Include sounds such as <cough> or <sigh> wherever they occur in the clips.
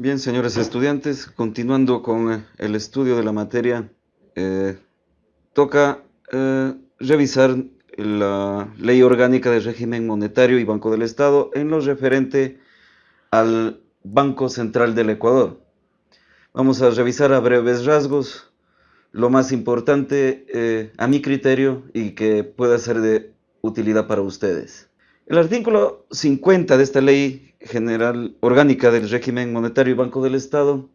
Bien, señores estudiantes, continuando con eh, el estudio de la materia, eh, toca eh, revisar la Ley Orgánica del Régimen Monetario y Banco del Estado en lo referente al Banco Central del Ecuador. Vamos a revisar a breves rasgos lo más importante a mi criterio y que pueda ser de utilidad para ustedes. El artículo 50 de esta Ley General Orgánica del Régimen Monetario y Banco del Estado,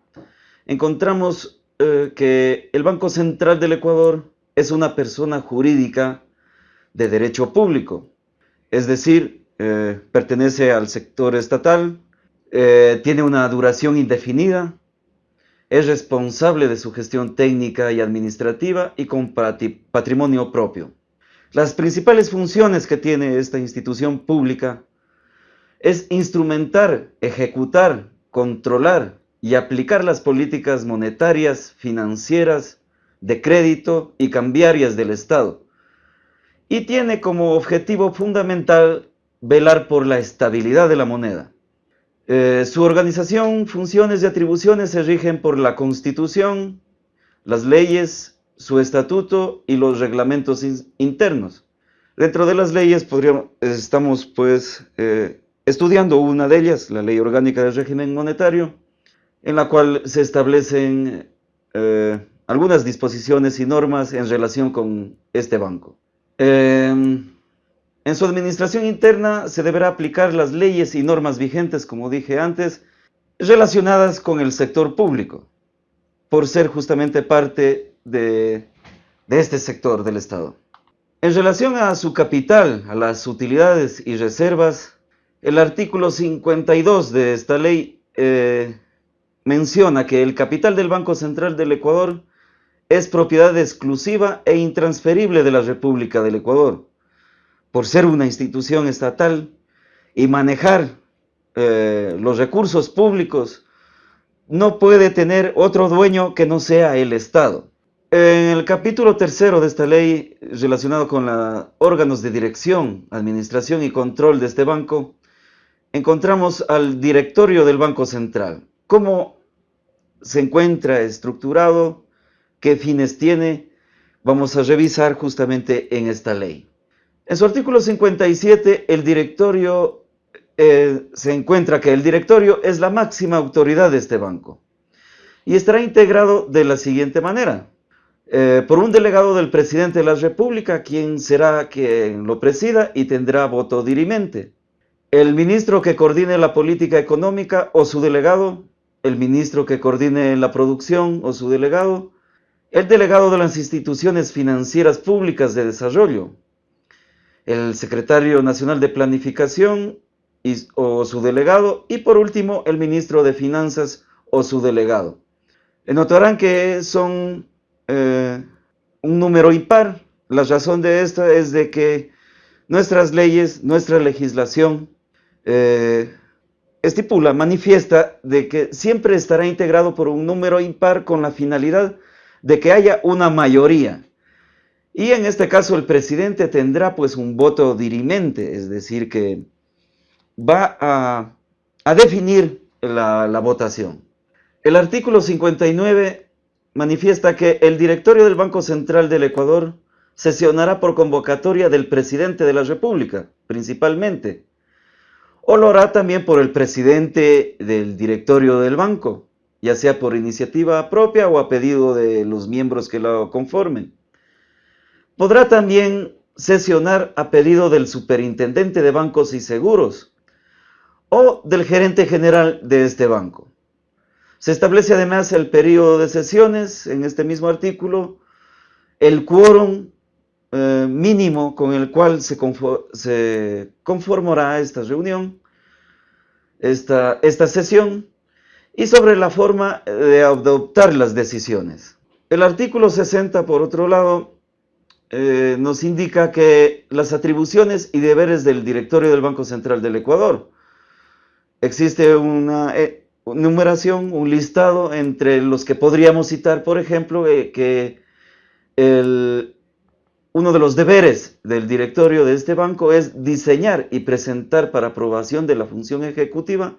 encontramos eh, que el Banco Central del Ecuador es una persona jurídica de derecho público, es decir, eh, pertenece al sector estatal, eh, tiene una duración indefinida, es responsable de su gestión técnica y administrativa y con patrimonio propio. Las principales funciones que tiene esta institución pública es instrumentar, ejecutar, controlar y aplicar las políticas monetarias, financieras, de crédito y cambiarias del Estado. Y tiene como objetivo fundamental velar por la estabilidad de la moneda. Eh, su organización, funciones y atribuciones se rigen por la Constitución, las leyes, su estatuto y los reglamentos internos. Dentro de las leyes podríamos, estamos pues eh, estudiando una de ellas, la Ley Orgánica del Régimen Monetario, en la cual se establecen eh, algunas disposiciones y normas en relación con este banco. Em, en su administración interna se deberá aplicar las leyes y normas vigentes, como dije antes, relacionadas con el sector público, por ser justamente parte de este sector del Estado. En relación a su capital, a las utilidades y reservas, el artículo 52 de esta ley eh, menciona que el capital del Banco Central del Ecuador es propiedad exclusiva e intransferible de la República del Ecuador. Por ser una institución estatal y manejar eh, los recursos públicos, no puede tener otro dueño que no sea el Estado. En el capítulo tercero de esta ley, relacionado con los órganos de dirección, administración y control de este banco, encontramos al directorio del Banco Central. ¿Cómo se encuentra estructurado? ¿Qué fines tiene? Vamos a revisar justamente en esta ley. En su artículo 57, el directorio eh, se encuentra que el directorio es la máxima autoridad de este banco y estará integrado de la siguiente manera. Eh, por un delegado del presidente de la República, quien será quien lo presida y tendrá voto dirimente el ministro que coordine la política económica o su delegado, el ministro que coordine la producción o su delegado, el delegado de las instituciones financieras públicas de desarrollo, el secretario nacional de planificación o su delegado y por último el ministro de finanzas o su delegado. Notarán que son eh, un número impar. La razón de esto es de que nuestras leyes, nuestra legislación eh, estipula, manifiesta de que siempre estará integrado por un número impar con la finalidad de que haya una mayoría. Y en este caso el presidente tendrá pues un voto dirimente, es decir, que va a, definir la, la votación. El artículo 59 manifiesta que el directorio del Banco Central del Ecuador sesionará por convocatoria del presidente de la República, principalmente, o lo hará también por el presidente del directorio del banco, ya sea por iniciativa propia o a pedido de los miembros que lo conformen. Podrá también sesionar a pedido del superintendente de bancos y seguros o del gerente general de este banco. Se establece además el periodo de sesiones en este mismo artículo, el quórum eh, mínimo con el cual se, conformará esta reunión, esta, esta sesión, y sobre la forma de adoptar las decisiones. El artículo 60, por otro lado, eh, nos indica que las atribuciones y deberes del directorio del Banco Central del Ecuador. Existe una eh, numeración, un listado entre los que podríamos citar, por ejemplo, que el, uno de los deberes del directorio de este banco es diseñar y presentar para aprobación de la función ejecutiva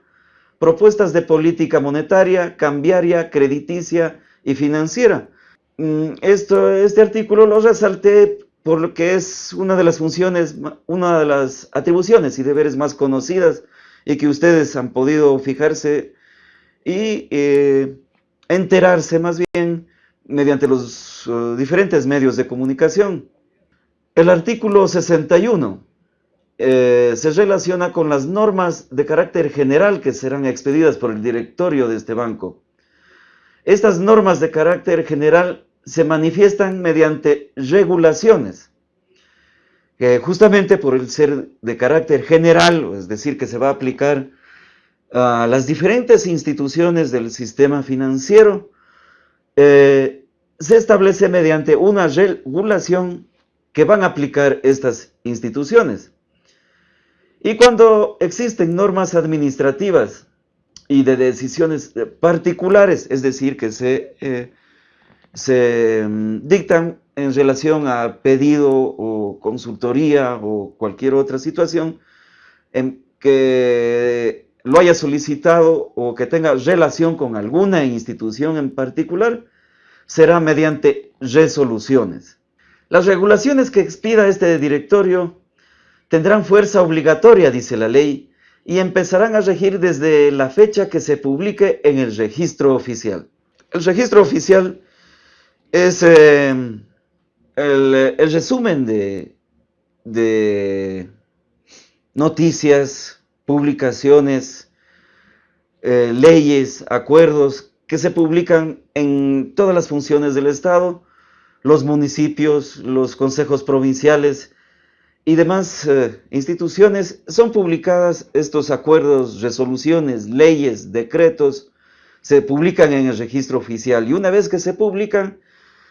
propuestas de política monetaria, cambiaria, crediticia y financiera. Mm, esto, este artículo lo resalté por lo que es una de las funciones, una de las atribuciones y deberes más conocidas y que ustedes han podido fijarse y eh, enterarse más bien mediante los uh, diferentes medios de comunicación. El artículo 61 eh, se relaciona con las normas de carácter general que serán expedidas por el directorio de este banco. Estas normas de carácter general se manifiestan mediante regulaciones, que justamente por el ser de carácter general, es decir, que se va a aplicar a las diferentes instituciones del sistema financiero, eh, se establece mediante una regulación que van a aplicar estas instituciones. Y cuando existen normas administrativas y de decisiones particulares, es decir, que se, eh, se mm, dictan en relación a pedido o consultoría o cualquier otra situación en que lo haya solicitado o que tenga relación con alguna institución en particular, será mediante resoluciones. Las regulaciones que expida este directorio tendrán fuerza obligatoria, dice la ley, y empezarán a regir desde la fecha que se publique en el registro oficial. El registro oficial es eh, el, resumen de, de, noticias, publicaciones, eh, leyes, acuerdos que se publican en todas las funciones del Estado, los municipios, los consejos provinciales y demás eh, instituciones. Son publicadas estos acuerdos, resoluciones, leyes, decretos, se publican en el registro oficial y una vez que se publican,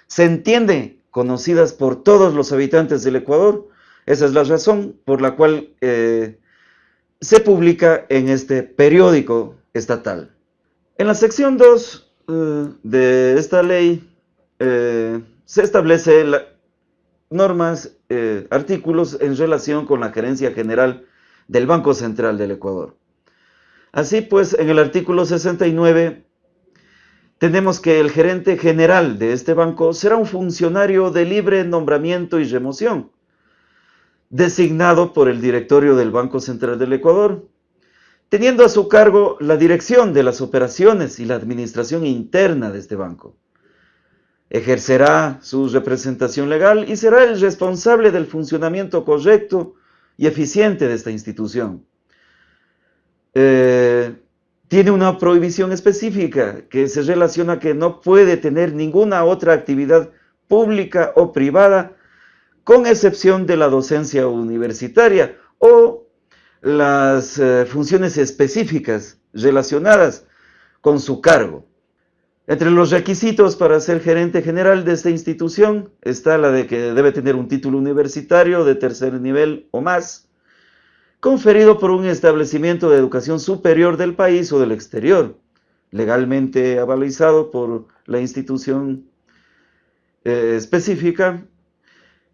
se entiende, conocidas por todos los habitantes del Ecuador, esa es la razón por la cual eh, se publica en este periódico estatal. En la sección 2 eh, de esta ley se establece normas, eh, artículos en relación con la gerencia general del Banco Central del Ecuador. Así pues, en el artículo 69 tenemos que el gerente general de este banco será un funcionario de libre nombramiento y remoción, designado por el directorio del Banco Central del Ecuador, teniendo a su cargo la dirección de las operaciones y la administración interna de este banco ejercerá su representación legal y será el responsable del funcionamiento correcto y eficiente de esta institución. Eh, tiene una prohibición específica que se relaciona que no puede tener ninguna otra actividad pública o privada con excepción de la docencia universitaria o las eh, funciones específicas relacionadas con su cargo. Entre los requisitos para ser gerente general de esta institución está la de que debe tener un título universitario de tercer nivel o más, conferido por un establecimiento de educación superior del país o del exterior, legalmente avalizado por la institución eh, específica,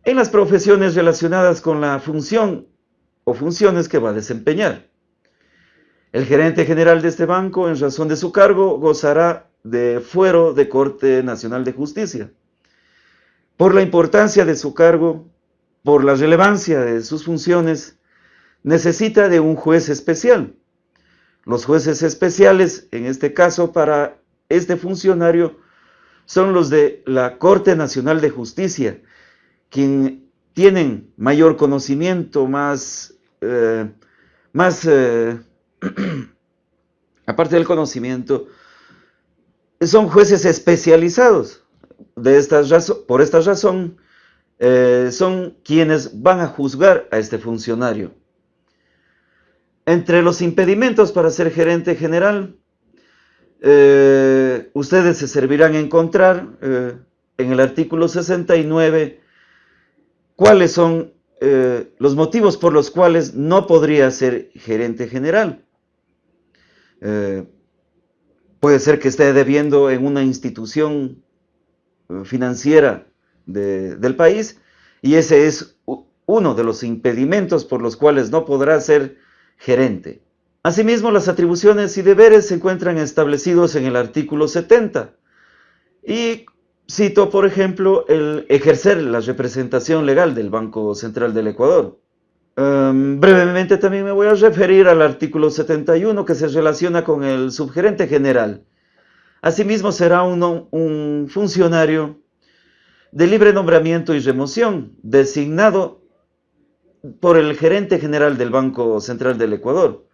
en las profesiones relacionadas con la función o funciones que va a desempeñar. El gerente general de este banco, en razón de su cargo, gozará de fuero de Corte Nacional de Justicia. Por la importancia de su cargo, por la relevancia de sus funciones, necesita de un juez especial. Los jueces especiales, en este caso para este funcionario, son los de la Corte Nacional de Justicia, quien tienen mayor conocimiento, más, eh, más eh, <clears throat> aparte del conocimiento, son jueces especializados. De por esta razón, eh, son quienes van a juzgar a este funcionario. Entre los impedimentos para ser gerente general, ustedes se servirán a encontrar en el artículo 69 cuáles son los motivos por los cuales no podría ser gerente general. Puede ser que esté debiendo en una institución eh, financiera del país y ese es uno de los impedimentos por los cuales no podrá ser gerente. Asimismo, las atribuciones y deberes se encuentran establecidos en el artículo 70. Y cito, por ejemplo, el ejercer la representación legal del Banco Central del Ecuador. Um, brevemente también me voy a referir al artículo 71 que se relaciona con el subgerente general. Asimismo, será uno, un funcionario de libre nombramiento y remoción, designado por el gerente general del Banco Central del Ecuador.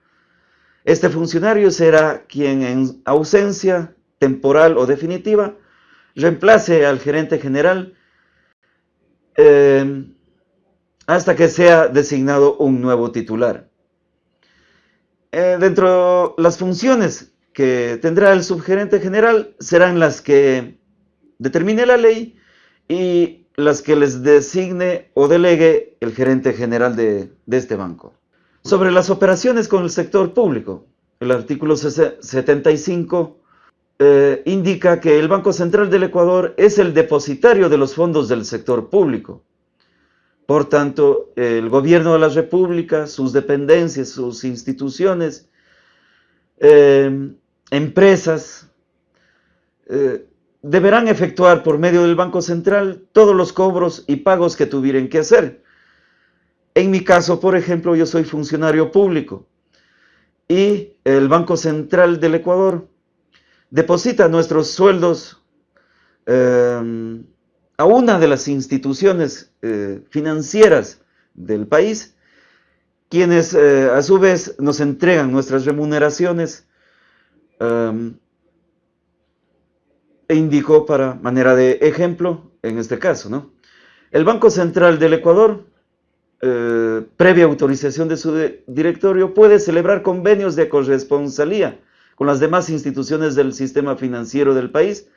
Este funcionario será quien en ausencia temporal o definitiva reemplace al gerente general eh, hasta que sea designado un nuevo titular. Eh, dentro de las funciones que tendrá el subgerente general serán las que determine la ley y las que les designe o delegue el gerente general de, este banco. Sobre las operaciones con el sector público, el artículo 75 eh, indica que el Banco Central del Ecuador es el depositario de los fondos del sector público. Por tanto, el gobierno de la República, sus dependencias, sus instituciones, eh, empresas, eh, deberán efectuar por medio del Banco Central todos los cobros y pagos que tuvieran que hacer. En mi caso, por ejemplo, yo soy funcionario público y el Banco Central del Ecuador deposita nuestros sueldos em, a una de las instituciones eh, financieras del país, quienes eh, a su vez nos entregan nuestras remuneraciones em, e indicó para manera de ejemplo en este caso. ¿no? El Banco Central del Ecuador, eh, previa autorización de su directorio, puede celebrar convenios de corresponsalía con las demás instituciones del sistema financiero del país,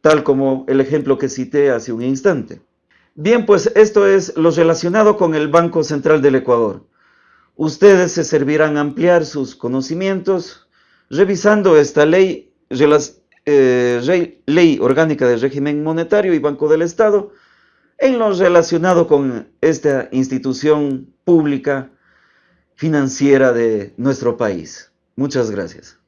tal como el ejemplo que cité hace un instante. Bien, pues esto es lo relacionado con el Banco Central del Ecuador. Ustedes se servirán ampliar sus conocimientos revisando esta ley eh, ley orgánica del régimen monetario y Banco del Estado en lo relacionado con esta institución pública financiera de nuestro país. Muchas gracias.